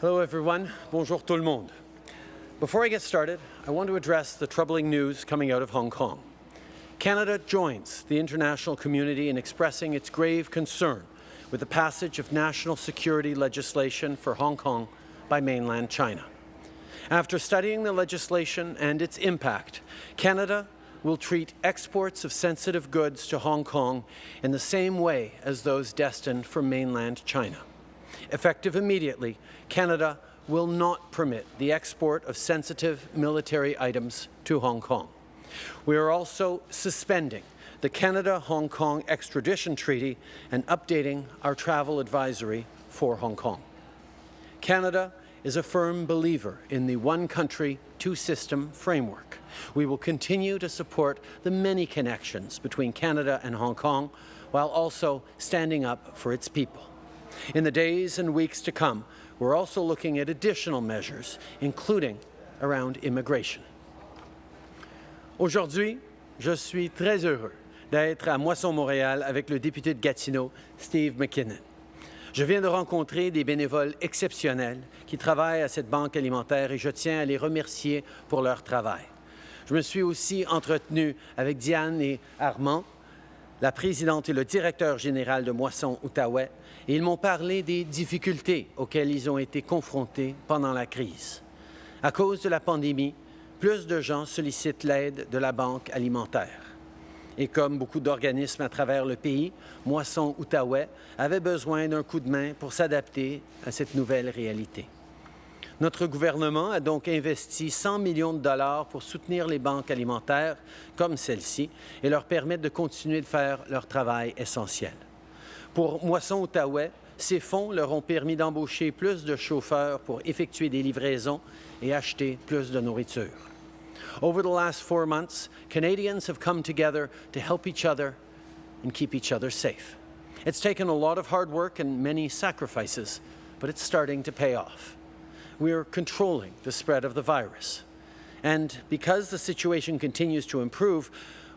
Hello everyone. Bonjour tout le monde. Before I get started, I want to address the troubling news coming out of Hong Kong. Canada joins the international community in expressing its grave concern with the passage of national security legislation for Hong Kong by mainland China. After studying the legislation and its impact, Canada will treat exports of sensitive goods to Hong Kong in the same way as those destined for mainland China. Effective immediately, Canada will not permit the export of sensitive military items to Hong Kong. We are also suspending the Canada-Hong Kong extradition treaty and updating our travel advisory for Hong Kong. Canada is a firm believer in the one country, two system framework. We will continue to support the many connections between Canada and Hong Kong while also standing up for its people. In the days and weeks to come, we're also looking at additional measures, including around immigration. Aujourd'hui, je suis très heureux d'être à Moisson-Montréal avec le député de Gatineau, Steve McKinnon. Je viens de rencontrer des bénévoles exceptionnels qui travaillent à cette banque alimentaire et je tiens à les remercier pour leur travail. Je me suis aussi entretenu avec Diane et Armand, la présidente et le directeur général de Moisson Outaouais, ils m'ont parlé des difficultés auxquelles ils ont été confrontés pendant la crise. À cause de la pandémie, plus de gens sollicitent l'aide de la Banque alimentaire. Et comme beaucoup d'organismes à travers le pays, Moisson Outaouais avait besoin d'un coup de main pour s'adapter à cette nouvelle réalité. Notre gouvernement a donc investi 100 millions de dollars pour soutenir les banques alimentaires comme celle-ci et leur permettre de continuer de faire leur travail essentiel. Pour Moisson Outaouais, ces fonds leur ont permis d'embaucher plus de chauffeurs pour effectuer des livraisons et acheter plus de nourriture. Over the last four months, Canadians have come together to help each other and keep each other safe. It's taken a lot of hard work and many sacrifices, but it's starting to pay off. We are controlling the spread of the virus. And because the situation continues to improve,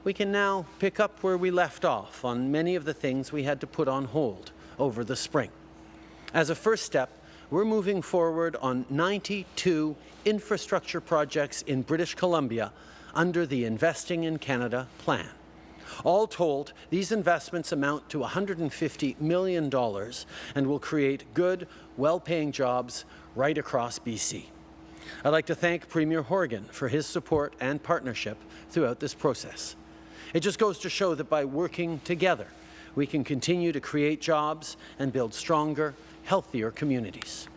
we can now pick up where we left off on many of the things we had to put on hold over the spring. As a first step, we're moving forward on 92 infrastructure projects in British Columbia under the Investing in Canada plan. All told, these investments amount to $150 million and will create good, well-paying jobs right across BC. I'd like to thank Premier Horgan for his support and partnership throughout this process. It just goes to show that by working together, we can continue to create jobs and build stronger, healthier communities.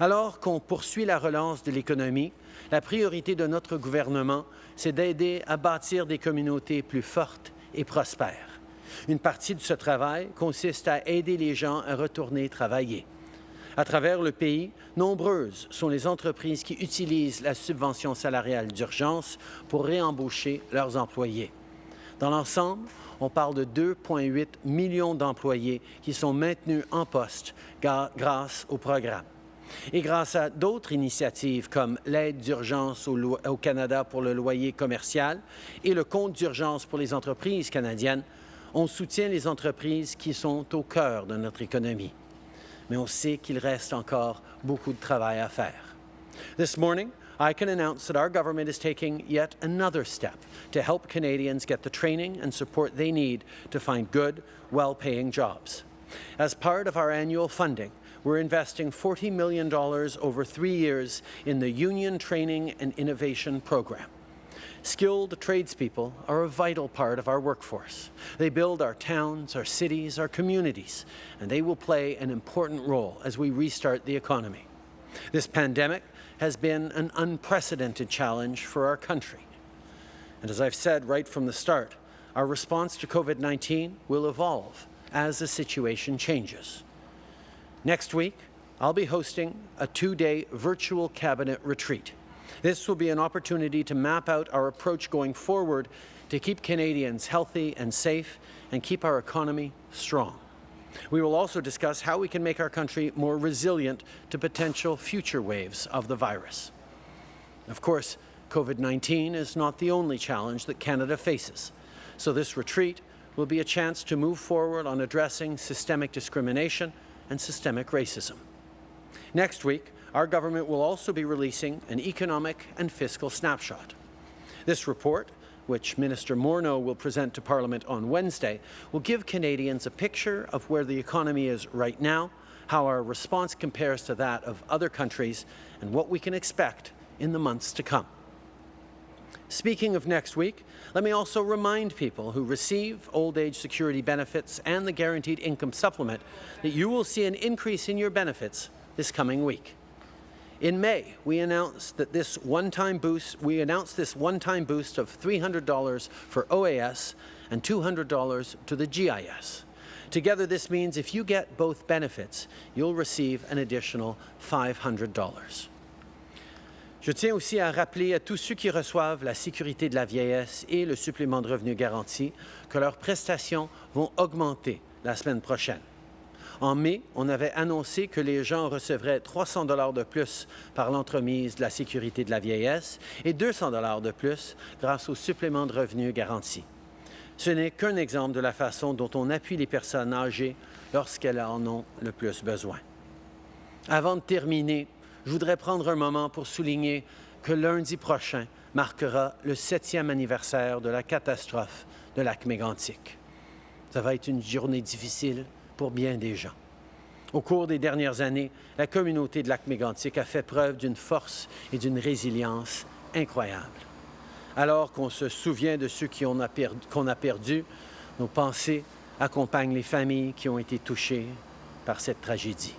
Alors qu'on poursuit la relance de l'économie, la priorité de notre gouvernement, c'est d'aider à bâtir des communautés plus fortes et prospères. Une partie de ce travail consiste à aider les gens à retourner travailler. À travers le pays, nombreuses sont les entreprises qui utilisent la subvention salariale d'urgence pour réembaucher leurs employés. Dans l'ensemble, on parle de 2,8 millions d'employés qui sont maintenus en poste grâce au programme. Et grâce à d'autres initiatives comme l'aide d'urgence au, Canada pour le loyer commercial et le compte d'urgence pour les entreprises canadiennes, on soutient les entreprises qui sont au cœur de notre économie. Mais on sait qu'il reste encore beaucoup de travail à faire. I can announce that our government is taking yet another step to help Canadians get the training and support they need to find good, well-paying jobs. As part of our annual funding, we're investing $40 million over three years in the Union Training and Innovation Program. Skilled tradespeople are a vital part of our workforce. They build our towns, our cities, our communities, and they will play an important role as we restart the economy. This pandemic has been an unprecedented challenge for our country. And as I've said right from the start, our response to COVID-19 will evolve as the situation changes. Next week, I'll be hosting a two-day virtual cabinet retreat. This will be an opportunity to map out our approach going forward to keep Canadians healthy and safe and keep our economy strong. We will also discuss how we can make our country more resilient to potential future waves of the virus. Of course, COVID-19 is not the only challenge that Canada faces, so this retreat will be a chance to move forward on addressing systemic discrimination and systemic racism. Next week, our government will also be releasing an economic and fiscal snapshot. This report, which Minister Morneau will present to Parliament on Wednesday, will give Canadians a picture of where the economy is right now, how our response compares to that of other countries, and what we can expect in the months to come. Speaking of next week, let me also remind people who receive old age security benefits and the guaranteed income supplement that you will see an increase in your benefits this coming week. In May, we announced that this one-time boost, we announced this one-time boost of $300 for OAS and $200 to the GIS. Together, this means if you get both benefits, you'll receive an additional $500. Je tiens aussi à rappeler à tous ceux qui reçoivent la sécurité de la vieillesse et le supplément de revenu garanti que leurs prestations vont augmenter la semaine prochaine. En mai, on avait annoncé que les gens recevraient 300 dollars de plus par l'entremise de la sécurité de la vieillesse et 200 dollars de plus grâce au supplément de revenu garanti. Ce n'est qu'un exemple de la façon dont on appuie les personnes âgées lorsqu'elles en ont le plus besoin. Avant de terminer, je voudrais prendre un moment pour souligner que lundi prochain marquera le septième anniversaire de la catastrophe de lac mégantic. Ça va être une journée difficile pour bien des gens. Au cours des dernières années, la communauté de lac mégantic a fait preuve d'une force et d'une résilience incroyables. Alors qu'on se souvient de ceux qu'on a, perdu, a perdus, nos pensées accompagnent les familles qui ont été touchées par cette tragédie.